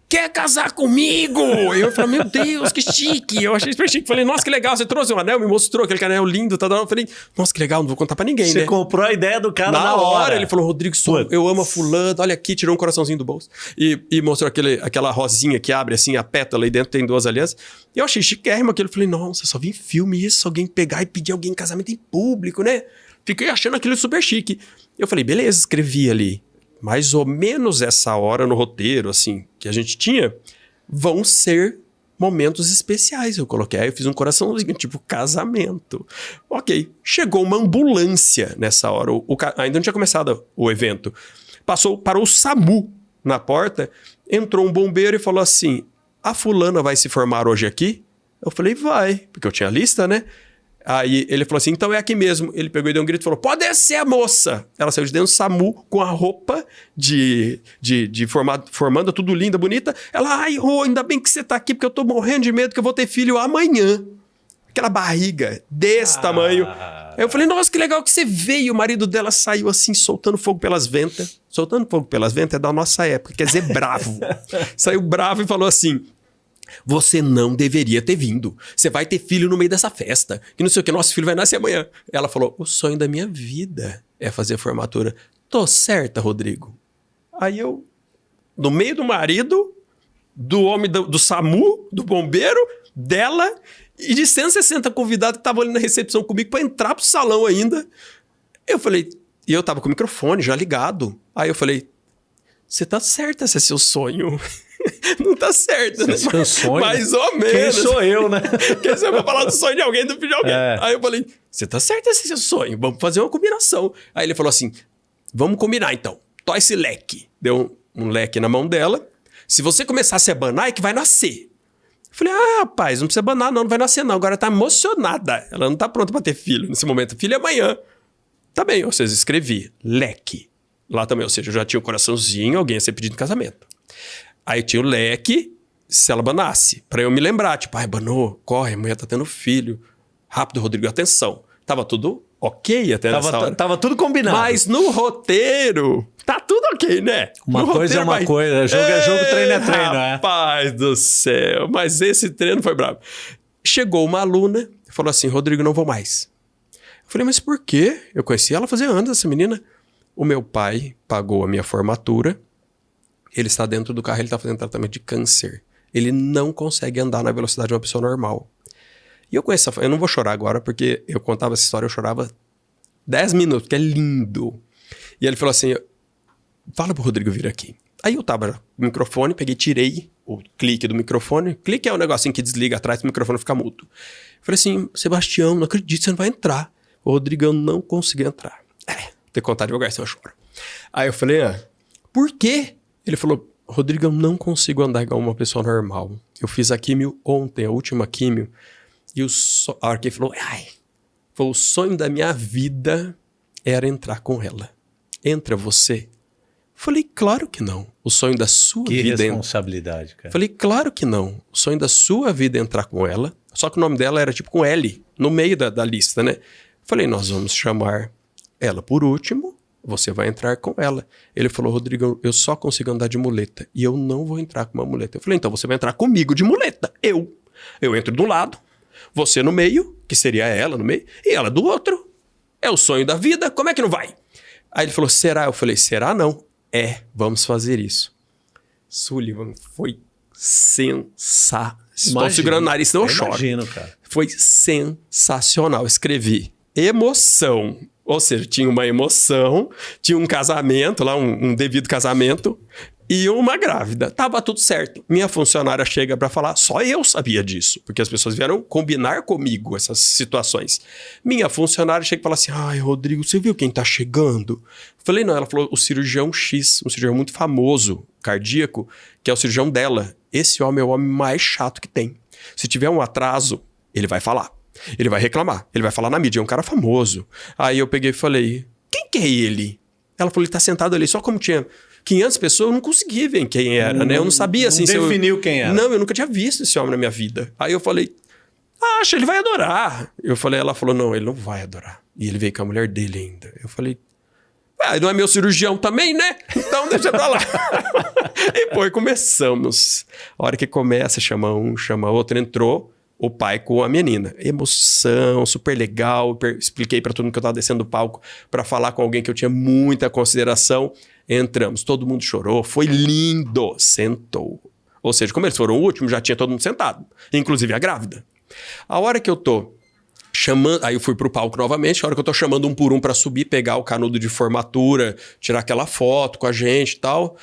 quer casar comigo? Eu falei, meu Deus, que chique. Eu achei super chique. Falei, nossa, que legal, você trouxe um anel, me mostrou aquele anel lindo, tá. Eu falei, nossa, que legal, não vou contar pra ninguém, Você né? comprou a ideia do cara Na, na, hora, ele falou, Rodrigo, sou- eu amo a fulana, olha aqui, tirou um coraçãozinho do bolso. E, e mostrou aquele, aquela rosinha que abre assim, a pétala, e dentro tem duas alianças. E eu achei chiquérrimo aquilo. Eu falei, nossa, só vi em filme isso, alguém pegar e pedir alguém em casamento em público, né? Fiquei achando aquilo super chique. Eu falei, beleza, escrevi ali. Mais ou menos essa hora no roteiro, assim, que a gente tinha, vão ser momentos especiais. Eu coloquei, aí eu fiz um coraçãozinho, tipo casamento. Ok, chegou uma ambulância nessa hora. O, o ainda não tinha começado o evento. Passou, parou o SAMU na porta, entrou um bombeiro e falou assim: a fulana vai se formar hoje aqui? Eu falei, vai, porque eu tinha lista, né? Aí ele falou assim: então é aqui mesmo. Ele pegou e deu um grito e falou: pode descer a moça. Ela saiu de dentro do SAMU com a roupa de, de, de formado, formanda, tudo linda, bonita. Ela, ai, Rô, ainda bem que você tá aqui, porque eu tô morrendo de medo que eu vou ter filho amanhã. Aquela barriga desse Ah. tamanho. Aí eu falei, nossa, que legal que você veio. O marido dela saiu assim, soltando fogo pelas ventas. Soltando fogo pelas ventas é da nossa época, quer dizer, bravo. saiu bravo e falou assim: você não deveria ter vindo. Você vai ter filho no meio dessa festa. Que não sei o que, nosso filho vai nascer amanhã. Ela falou: o sonho da minha vida é fazer a formatura. Tô certa, Rodrigo. Aí eu, no meio do marido, do homem do, do SAMU, do bombeiro, dela e de 160 convidados que estavam ali na recepção comigo para entrar pro salão ainda. Eu falei, e eu tava com o microfone já ligado. Aí eu falei, você tá certa esse é seu sonho. Não tá certo, né? Esse é seu sonho? Mais ou Quem menos. sou eu, né? Porque você vai falar do sonho de alguém, do filho de alguém. É. Aí eu falei, você tá certo esse é seu sonho, vamos fazer uma combinação. Aí ele falou assim, vamos combinar então. Tó esse leque. Deu um, um leque na mão dela. Se você começar a se abanar, é que vai nascer. Eu falei, ah, rapaz, não precisa abanar não, não vai nascer não. Agora tá emocionada. Ela não tá pronta pra ter filho nesse momento. Filho é amanhã. Tá bem, ou seja, escrevi leque. Lá também, ou seja, eu já tinha um coraçãozinho, alguém ia ser pedido em casamento. Aí tinha o leque, se ela banasse, pra eu me lembrar, tipo, ai, banou, corre, a mulher tá tendo filho. Rápido, Rodrigo, atenção. Tava tudo ok até tava, nessa hora. Tava tudo combinado. Mas no roteiro, tá tudo ok, né? Uma no coisa é uma vai... coisa, jogo é jogo, treino é treino, é. Rapaz do céu, mas esse treino foi bravo. Chegou uma aluna, falou assim, Rodrigo, não vou mais. Eu falei, mas por quê? Eu conheci ela fazia anos, essa menina. O meu pai pagou a minha formatura, ele está dentro do carro, ele está fazendo tratamento de câncer. Ele não consegue andar na velocidade de uma pessoa normal. E eu conheço, eu não vou chorar agora, porque eu contava essa história, eu chorava 10 minutos, que é lindo. E ele falou assim: fala pro Rodrigo vir aqui. Aí eu tava com o microfone, peguei, tirei o clique do microfone. Clique é um negocinho que desliga atrás, o microfone fica mudo. Falei assim, Sebastião, não acredito, você não vai entrar. O Rodrigão não conseguiu entrar. É, ter contar devagar, senão eu choro. Aí eu falei, ah, por quê? Ele falou, Rodrigão, não consigo andar igual uma pessoa normal. Eu fiz a químio ontem, a última químio, e o so... a ele falou, ai, foi o sonho da minha vida era entrar com ela. Entra você? Falei, claro que não. O sonho da sua que vida. Que responsabilidade, cara. Falei, claro que não. O sonho da sua vida é entrar com ela. Só que o nome dela era tipo com L, no meio da, da lista, né? Falei, nós vamos chamar ela por último, você vai entrar com ela. Ele falou, Rodrigo, eu só consigo andar de muleta e eu não vou entrar com uma muleta. Eu falei, então você vai entrar comigo de muleta. Eu. Eu entro do lado, você no meio, que seria ela no meio, e ela do outro. É o sonho da vida, como é que não vai? Aí ele falou, será? Eu falei, será não? É, vamos fazer isso. Sullivan foi sensacional. Estou segurando o nariz, não eu choro. Imagino, cara. Foi sensacional. Escrevi emoção. Ou seja, tinha uma emoção, tinha um casamento lá, um, um devido casamento, e uma grávida. Tava tudo certo. Minha funcionária chega para falar, só eu sabia disso, porque as pessoas vieram combinar comigo essas situações. Minha funcionária chega e fala assim: "Ai, Rodrigo, você viu quem tá chegando?" Falei: "Não", ela falou: "O cirurgião X, um cirurgião muito famoso, cardíaco, que é o cirurgião dela. Esse homem é o homem mais chato que tem. Se tiver um atraso, ele vai falar. Ele vai reclamar, ele vai falar na mídia, é um cara famoso. Aí eu peguei e falei: "Quem que é ele?" Ela falou: "Ele tá sentado ali, só como tinha 500 pessoas, eu não consegui ver quem era, né? Eu não sabia assim. Não definiu eu... quem era. Não, eu nunca tinha visto esse homem na minha vida. Aí eu falei, acha, ele vai adorar. Eu falei, ela falou, não, ele não vai adorar. E ele veio com a mulher dele ainda. Eu falei, ah, não é meu cirurgião também, né? Então deixa pra lá. e depois começamos. A hora que começa, chama um, chama outro, entrou o pai com a menina. Emoção, super legal. Expliquei para todo mundo que eu tava descendo do palco para falar com alguém que eu tinha muita consideração. Entramos, todo mundo chorou, foi lindo, sentou. Ou seja, como eles foram o último, já tinha todo mundo sentado, inclusive a grávida. A hora que eu tô chamando, aí eu fui pro palco novamente, a hora que eu tô chamando um por um para subir, pegar o canudo de formatura, tirar aquela foto com a gente e tal,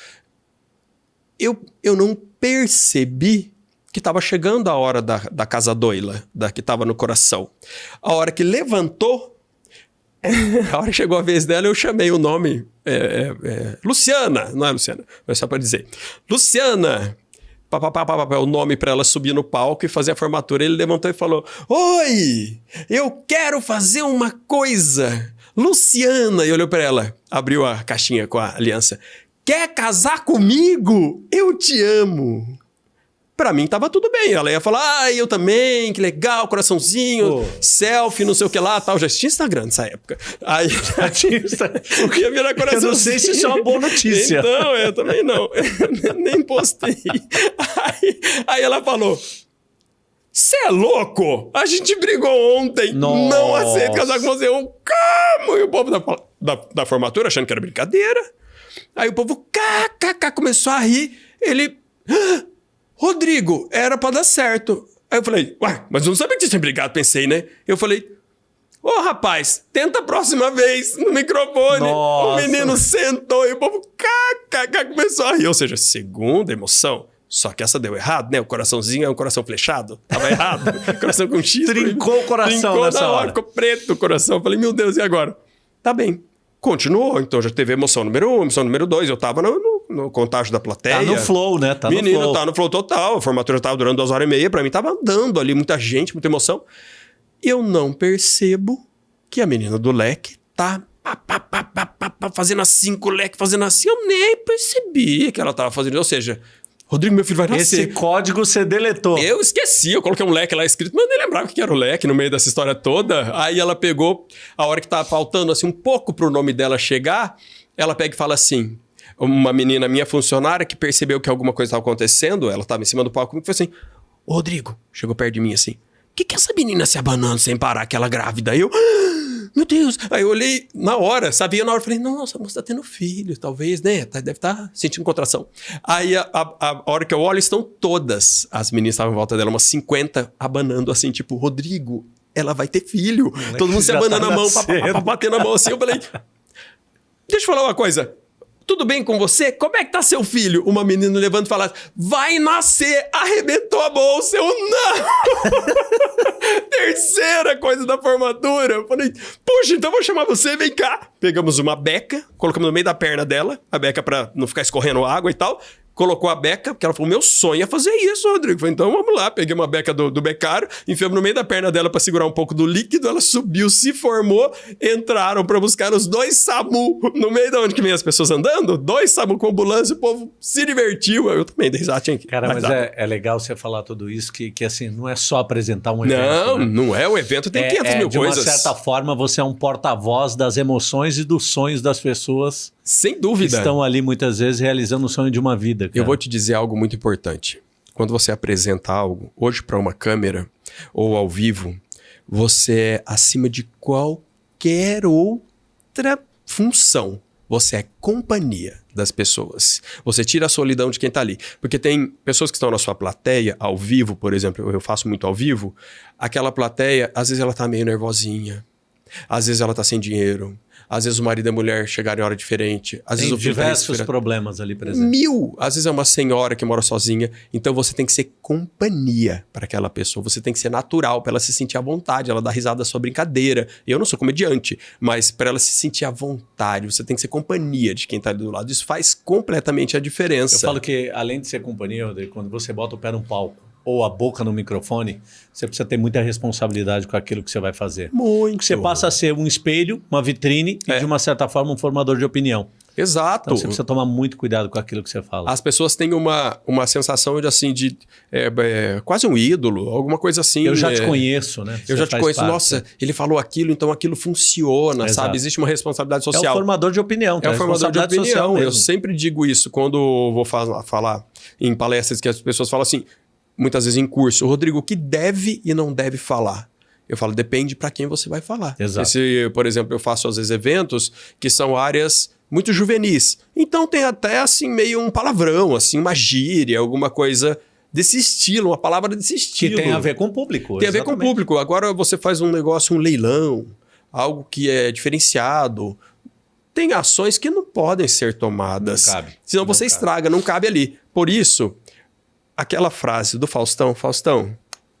eu, eu não percebi que estava chegando a hora da, da casa doila, da que estava no coração. A hora que levantou, a hora que chegou a vez dela, eu chamei o nome. É, é, é, Luciana, não é Luciana, mas só para dizer. Luciana! Pá, pá, pá, o nome para ela subir no palco e fazer a formatura. Ele levantou e falou: Oi, eu quero fazer uma coisa. Luciana! E olhou para ela, abriu a caixinha com a aliança. Quer casar comigo? Eu te amo. Pra mim tava tudo bem. Ela ia falar, ah, eu também, que legal, coraçãozinho, oh. selfie, não sei o que lá, tal. Já tinha Instagram nessa época. Aí já tinha Instagram. ia virar coraçãozinho. Eu não sei se isso é uma boa notícia. Então, eu também não. Eu nem postei. Aí, aí ela falou, você é louco? A gente brigou ontem. Nossa. Não aceito casar com você. Eu, como? E o povo da, da, da formatura achando que era brincadeira. Aí o povo, kkk, começou a rir. Ele... Rodrigo, era para dar certo. Aí eu falei, ué, mas eu não sabia que você tinha brigado, pensei, né? Eu falei, ô oh, rapaz, tenta a próxima vez no microfone. Nossa. O menino sentou e o povo kkk começou a rir. Ou seja, segunda emoção. Só que essa deu errado, né? O coraçãozinho é um coração flechado. Tava errado. coração com X. Trincou o coração trincou nessa na hora. Ficou preto o coração. Eu falei, meu Deus, e agora? Tá bem. Continuou. Então já teve emoção número um, emoção número dois. Eu tava no, no no contágio da plateia. Tá no flow, né? Tá Menino, no flow. tá no flow total. A formatura tava durando duas horas e meia. Pra mim tava andando ali, muita gente, muita emoção. Eu não percebo que a menina do leque tá pá, pá, pá, fazendo assim com o leque, fazendo assim. Eu nem percebi que ela tava fazendo. Ou seja, Rodrigo, meu filho vai nascer. Esse código você deletou. Eu esqueci, eu coloquei um leque lá escrito, mas eu nem lembrava o que era o leque no meio dessa história toda. Aí ela pegou, a hora que tava faltando assim um pouco pro nome dela chegar, ela pega e fala assim: uma menina minha funcionária que percebeu que alguma coisa estava acontecendo, ela estava em cima do palco comigo, foi assim: Ô Rodrigo, chegou perto de mim assim: O que, que é essa menina se abanando sem parar, aquela grávida? Aí eu. "Ah, Meu Deus! Aí eu olhei na hora, sabia na hora, falei, nossa, a moça tá tendo filho, talvez, né? Tá- Deve estar sentindo contração. Aí a, a- a hora que eu olho, estão todas as meninas estavam em volta dela, umas 50, abanando assim, tipo, Rodrigo, ela vai ter filho. Todo mundo se já abanando tá a mão, batendo a mão assim. Eu falei, Deixa eu falar uma coisa. Tudo bem com você? Como é que tá seu filho? Uma menina levanta e fala: Vai nascer! Arrebentou a bolsa! Eu não! Terceira coisa da formatura. Eu falei: Puxa, então vou chamar você, vem cá. Pegamos uma beca, colocamos no meio da perna dela, a beca pra não ficar escorrendo água e tal. Colocou a beca, porque ela falou: Meu sonho é fazer isso, Rodrigo. Eu falei, então vamos lá. Peguei uma beca do, do becário, enfiamos no meio da perna dela pra segurar um pouco do líquido. Ela subiu, se formou, entraram pra buscar os dois SAMU. No meio de onde que vem as pessoas andando, dois SAMU com ambulância, o povo se divertiu. Eu também dei risada, tinha que. Cara, mas dar. é, é legal você falar tudo isso, que, que assim, não é só apresentar um Não, evento. né? não é o evento, tem É- 500 é, mil de coisas. uma certa forma, você é um porta-voz das emoções e dos sonhos das pessoas Sem dúvida. estão ali muitas vezes realizando o sonho de uma vida. Eu cara. vou te dizer algo muito importante. Quando você apresenta algo, hoje para uma câmera ou ao vivo, você é acima de qualquer outra função. Você é companhia das pessoas. Você tira a solidão de quem está ali. Porque tem pessoas que estão na sua plateia, ao vivo, por exemplo, eu faço muito ao vivo, aquela plateia, às vezes ela tá meio nervosinha, às vezes ela tá sem dinheiro, às vezes o marido e a mulher chegaram em hora diferente, às Tem vezes o tá diversos problemas ali presentes. Mil! Às vezes é uma senhora que mora sozinha. Então você tem que ser companhia para aquela pessoa. Você tem que ser natural para ela se sentir à vontade. Ela dá risada da sua brincadeira. Eu não sou comediante, mas para ela se sentir à vontade, você tem que ser companhia de quem tá ali do lado. Isso faz completamente a diferença. Eu falo que, além de ser companhia, quando você bota o pé no palco ou a boca no microfone, você precisa ter muita responsabilidade com aquilo que você vai fazer. muito. Você passa a ser um espelho, uma vitrine É. e, de uma certa forma, um formador de opinião. Exato. Então, você precisa tomar muito cuidado com aquilo que você fala. As pessoas têm uma, uma sensação de assim, de é, é, quase um ídolo, alguma coisa assim. Eu já te é, conheço, né? Eu Você já te conheço, parte. nossa, ele falou aquilo, então aquilo funciona, Exato. sabe? Existe uma responsabilidade É o social. formador de opinião. É tá? o formador de social opinião. Eu sempre digo isso quando vou falar, falar em palestras que as pessoas falam assim, muitas vezes em curso, Rodrigo, o que deve e não deve falar? Eu falo, depende para quem você vai falar. Exato. Se, por exemplo, eu faço às vezes eventos que são áreas muito juvenis. Então tem até assim meio um palavrão, assim, uma gíria, alguma coisa desse estilo, uma palavra desse Que estilo. tem a ver com o público. Tem a ver com o exatamente. público. Agora você faz um negócio, um leilão, algo que é diferenciado. Tem ações que não podem ser tomadas. Não cabe. Senão Não você cabe. estraga, não cabe ali. Por isso, aquela frase do Faustão, Faustão,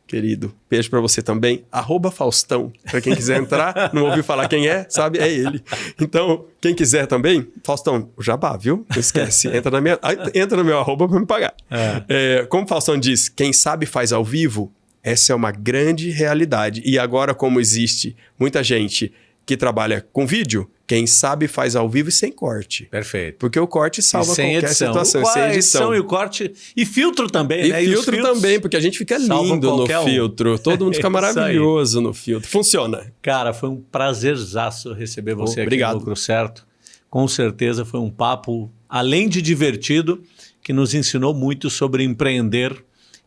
querido, beijo pra você também, arroba Faustão, pra quem quiser entrar, não ouviu falar quem é, sabe, é ele. Então, quem quiser também, Faustão, o jabá, viu? Não esquece, entra, na minha, entra no meu arroba pra me pagar. É, como o Faustão diz, quem sabe faz ao vivo, essa é uma grande realidade. E agora, como existe muita gente que trabalha com vídeo, quem sabe faz ao vivo e sem corte. Perfeito. Porque o corte salva E sem qualquer edição. situação, O- sem a edição. e o corte. E filtro também, E né? filtro filtros também, porque a gente fica lindo no um. filtro. Todo mundo fica aí. maravilhoso no filtro. Funciona. Cara, foi um prazerzaço receber você aqui Obrigado. no Lucro Certo. Com certeza foi um papo, além de divertido, que nos ensinou muito sobre empreender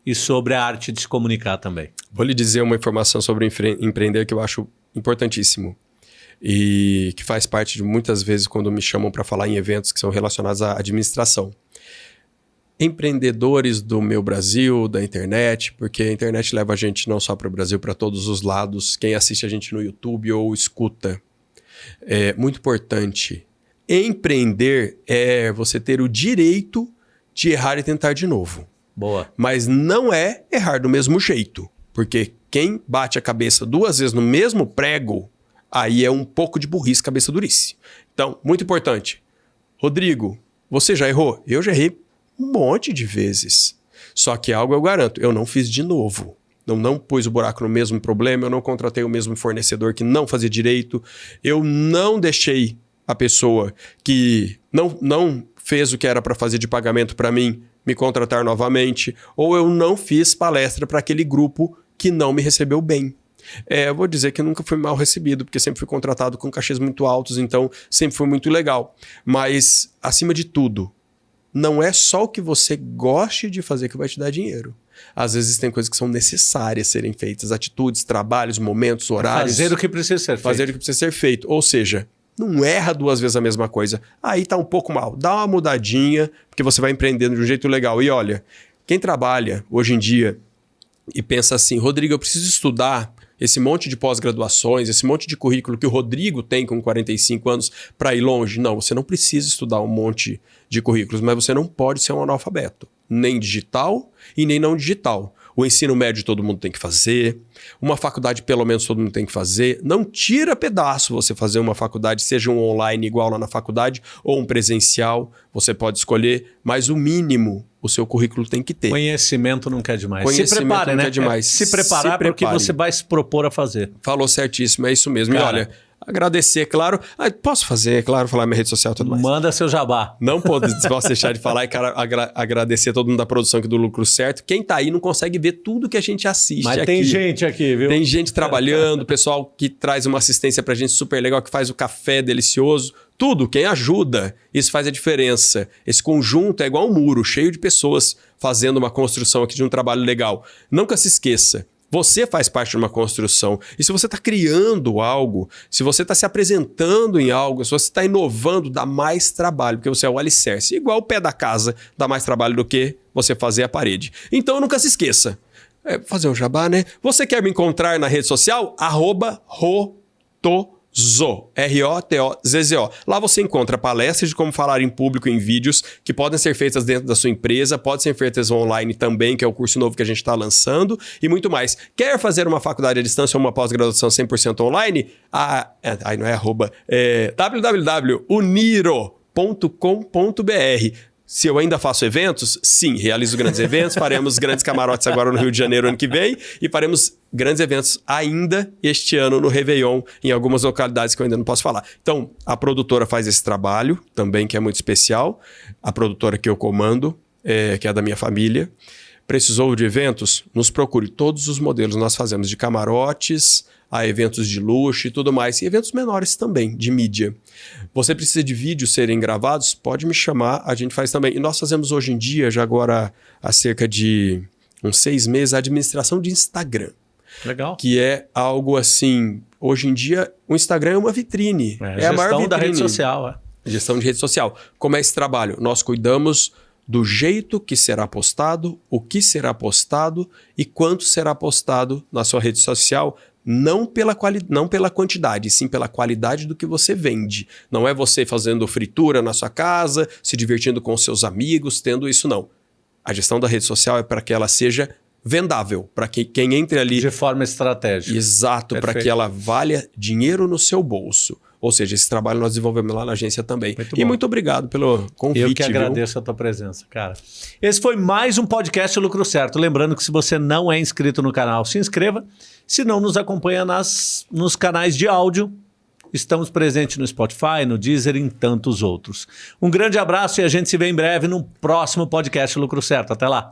e sobre a arte de se comunicar também. Vou lhe dizer uma informação sobre empre- empreender que eu acho importantíssimo. E que faz parte de muitas vezes quando me chamam para falar em eventos que são relacionados à administração. Empreendedores do meu Brasil, da internet, porque a internet leva a gente não só para o Brasil, para todos os lados. Quem assiste a gente no YouTube ou escuta. É muito importante. Empreender é você ter o direito de errar e tentar de novo Boa. mas não é errar do mesmo jeito. Porque quem bate a cabeça duas vezes no mesmo prego, aí é um pouco de burrice, cabeça durice. Então, muito importante. Rodrigo, você já errou? Eu já errei um monte de vezes. Só que algo eu garanto, eu não fiz de novo. Eu não pus o buraco no mesmo problema, eu não contratei o mesmo fornecedor que não fazia direito, eu não deixei a pessoa que não, não fez o que era para fazer de pagamento para mim me contratar novamente, ou eu não fiz palestra para aquele grupo que não me recebeu bem. É, eu vou dizer que nunca fui mal recebido, porque sempre fui contratado com cachês muito altos, então sempre foi muito legal. Mas, acima de tudo, não é só o que você goste de fazer que vai te dar dinheiro. Às vezes tem coisas que são necessárias serem feitas, atitudes, trabalhos, momentos, horários. Fazer o que precisa ser feito. Fazer o que precisa ser feito. Ou seja, não erra duas vezes a mesma coisa. Aí tá um pouco mal. Dá uma mudadinha, porque você vai empreendendo de um jeito legal. E olha, quem trabalha hoje em dia e pensa assim, Rodrigo, eu preciso estudar esse monte de pós-graduações, esse monte de currículo que o Rodrigo tem com 45 anos para ir longe. Não, você não precisa estudar um monte de currículos, mas você não pode ser um analfabeto, nem digital e nem não digital. O ensino médio todo mundo tem que fazer, uma faculdade pelo menos todo mundo tem que fazer. Não tira pedaço você fazer uma faculdade, seja um online igual lá na faculdade ou um presencial, você pode escolher, mas o mínimo o seu currículo tem que ter. Conhecimento não quer demais. Se prepare, né? demais. É, se preparar se porque você vai se propor a fazer. Falou certíssimo, é isso mesmo. Cara, e olha, Agradecer, claro. Ah, posso fazer, claro, falar minha rede social e tudo mais. Manda seu jabá. Não posso, deixar de falar e cara, agra agradecer a todo mundo da produção aqui do Lucro Certo. Quem tá aí não consegue ver tudo que a gente assiste Mas aqui. tem gente aqui, viu? Tem gente trabalhando, pessoal que traz uma assistência pra gente super legal, que faz o café delicioso. Tudo, quem ajuda, isso faz a diferença. Esse conjunto é igual um muro, cheio de pessoas fazendo uma construção aqui de um trabalho legal. Nunca se esqueça, você faz parte de uma construção. E se você está criando algo, se você está se apresentando em algo, se você está inovando, dá mais trabalho, porque você é o alicerce. Igual o pé da casa dá mais trabalho do que você fazer a parede. Então nunca se esqueça. É, fazer um jabá, né? Você quer me encontrar na rede social? Arroba roto Zo, R-O-T-O-Z-Z-O. Lá você encontra palestras de como falar em público em vídeos que podem ser feitas dentro da sua empresa, podem ser feitas online também, que é o curso novo que a gente está lançando, e muito mais. Quer fazer uma faculdade à distância ou uma pós-graduação 100% online? Ah, é, aí não é arroba, é www.uniro.com.br. Se eu ainda faço eventos, sim, realizo grandes eventos, faremos grandes camarotes agora no Rio de Janeiro ano que vem e faremos grandes eventos ainda este ano no Réveillon, em algumas localidades que eu ainda não posso falar. Então, a produtora faz esse trabalho também, que é muito especial. A produtora que eu comando, é, que é da minha família. Precisou de eventos? Nos procure. Todos os modelos nós fazemos de camarotes, a eventos de luxo e tudo mais, e eventos menores também, de mídia. Você precisa de vídeos serem gravados? Pode me chamar, a gente faz também. E nós fazemos hoje em dia, já agora há cerca de uns seis meses, a administração de Instagram. Legal. Que é algo assim, hoje em dia, o Instagram é uma vitrine. É, é a maior vitrine. da rede social. É. Gestão de rede social. Como é esse trabalho? Nós cuidamos do jeito que será postado, o que será postado e quanto será postado na sua rede social não pela, quali não pela quantidade, sim pela qualidade do que você vende. Não é você fazendo fritura na sua casa, se divertindo com seus amigos, tendo isso, não. A gestão da rede social é para que ela seja vendável, para que quem entre ali... De forma estratégica. Exato, para que ela valha dinheiro no seu bolso. Ou seja, esse trabalho nós desenvolvemos lá na agência também. Muito e muito obrigado pelo convite. Eu que agradeço viu? a tua presença, cara. Esse foi mais um podcast Lucro Certo. Lembrando que se você não é inscrito no canal, se inscreva. Se não, nos acompanha nas, nos canais de áudio. Estamos presentes no Spotify, no Deezer e em tantos outros. Um grande abraço e a gente se vê em breve no próximo podcast Lucro Certo. Até lá.